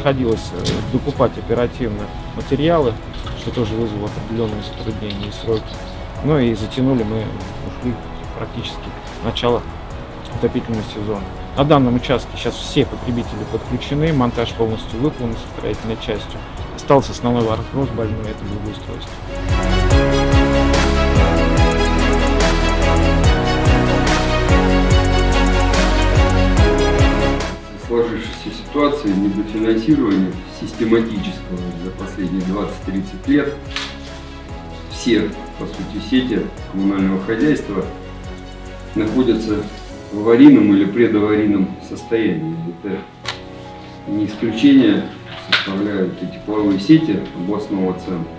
приходилось э, докупать оперативно материалы, что тоже вызвало определенные затруднения и сроки. Ну и затянули мы, ушли практически начало отопительного сезона. На данном участке сейчас все потребители подключены, монтаж полностью выполнен со строительной частью. Остался основной вопрос больной, это благоустройство. Сложившейся ситуации недофинансирования систематического за последние 20-30 лет все, по сути, сети коммунального хозяйства находятся в аварийном или предаварийном состоянии. Это не исключение составляют и тепловые сети областного центра,